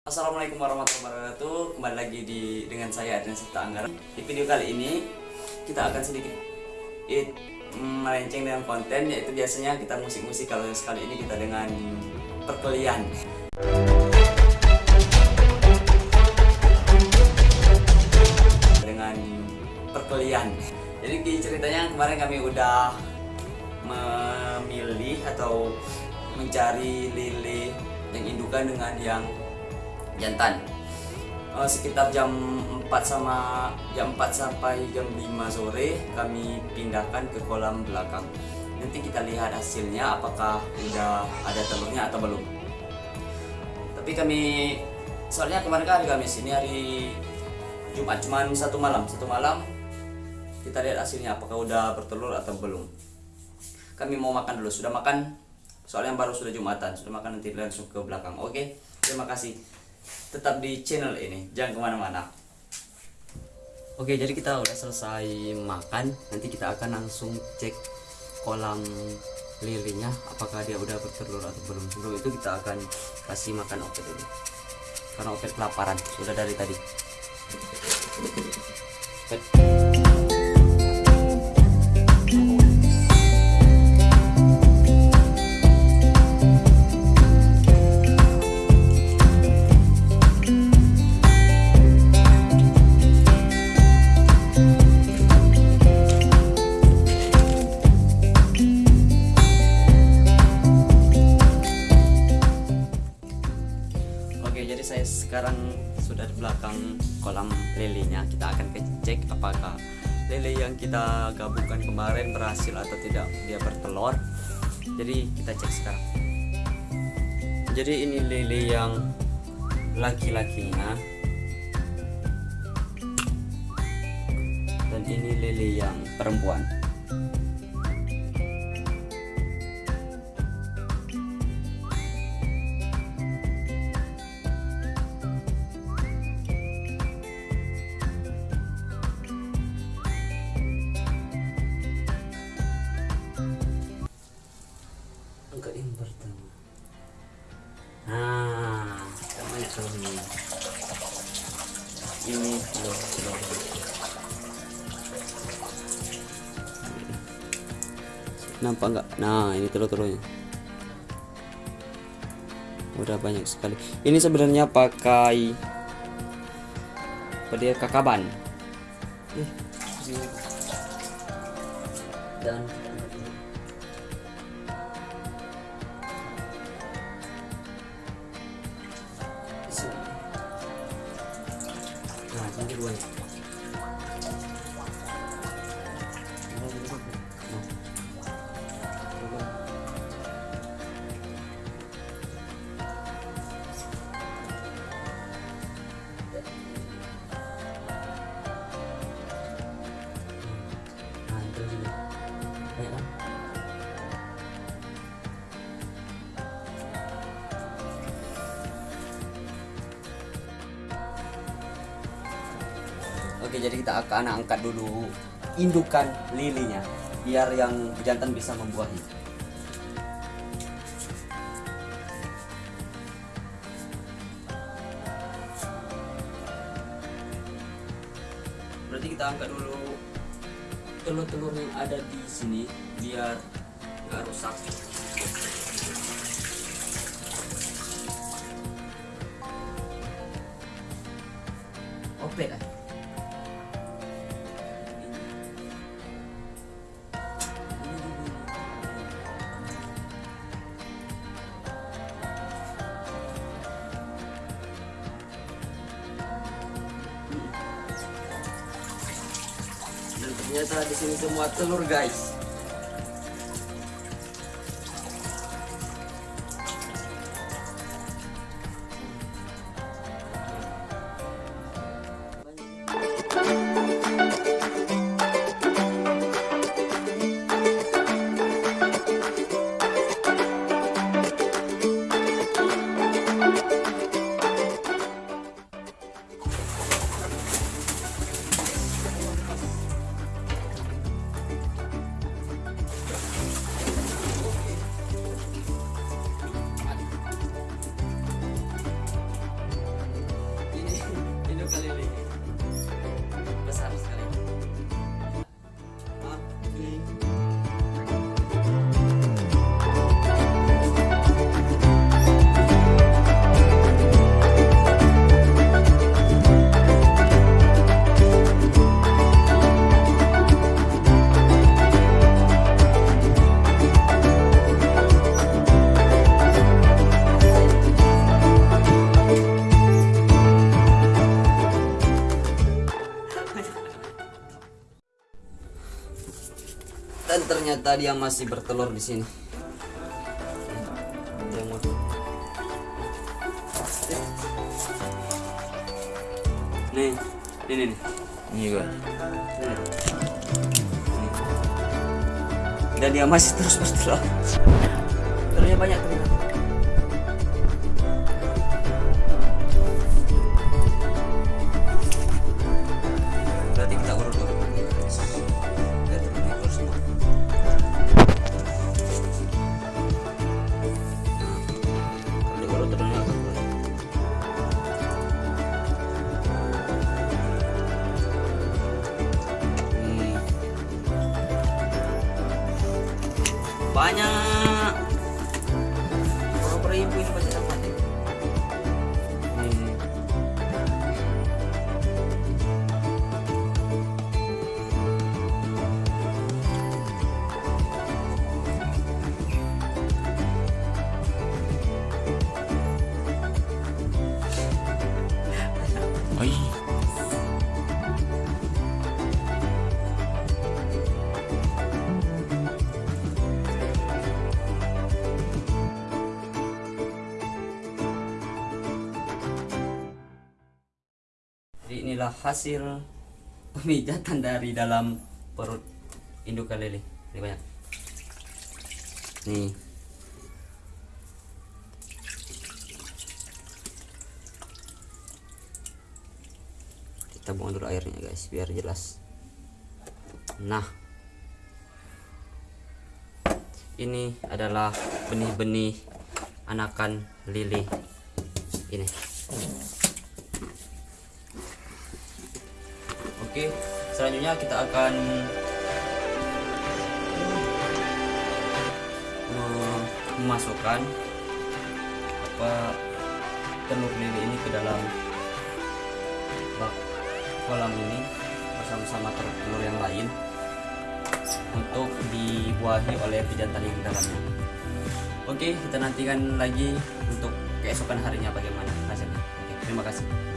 Assalamualaikum warahmatullahi wabarakatuh. Kembali lagi di dengan saya Adrian Sita Anggara. Di video kali ini kita akan sedikit it, melenceng dengan konten Yaitu biasanya kita musik-musik. Kalau sekali ini kita dengan perkelian Dengan perkelian Jadi ceritanya kemarin kami udah memilih atau mencari lele yang indukan dengan yang jantan? Uh, sekitar jam 4 sama jam 4 sampai jam 5 sore kami pindahkan ke kolam belakang. Nanti kita lihat hasilnya apakah udah ada telurnya atau belum. Tapi kami soalnya kemarin kan hari Kamis ini hari Jumat cuman satu malam. Satu malam kita lihat hasilnya apakah udah bertelur atau belum. Kami mau makan dulu. Sudah makan? Soalnya baru sudah Jumatan. Sudah makan nanti langsung ke belakang. Oke terima kasih tetap di channel ini. Jangan ke mana-mana. Oke jadi kita udah selesai makan. Nanti kita akan langsung cek kolam lilinya apakah dia udah bertelur atau belum? Sebelum itu kita akan kasih makan opet dulu karena opet kelaparan. Sudah dari tadi sudah di belakang kolam lelenya kita akan cek apakah lele yang kita gabungkan kemarin berhasil atau tidak. Dia bertelur. Jadi kita cek sekarang. Jadi ini lele yang laki-lakinya. Dan ini lele yang perempuan ini. Loh, loh. nampak nggak? Nah ini telur-telurnya. Udah banyak sekali. Ini sebenarnya pakai apa dia kakaban dan Good way. Oke jadi kita akan angkat dulu indukan lilinya biar yang jantan bisa membuahi. Berarti kita angkat dulu telur-telur yang ada di sini biar nggak rusak ternyata di sini semua telur guys tadi yang masih bertelur di sini. Mau- Nih, ini nih. Ini gua. Nih. Dan dia masih terus bertelur. Telurnya banyak ternyata. Berarti kita urut-urut. Banyak. Inilah hasil pemijatan dari dalam perut indukan lele. Ini banyak. Nih. Kita buang dulu airnya guys biar jelas. Nah. Ini adalah benih-benih anakan lele ini. Oke, selanjutnya kita akan me- memasukkan apa telur lele ini ke dalam bak kolam ini bersama-sama telur yang lain untuk dibuahi oleh pejantan yang dalamnya. Oke, kita nantikan lagi untuk keesokan harinya bagaimana hasilnya. Oke, terima kasih.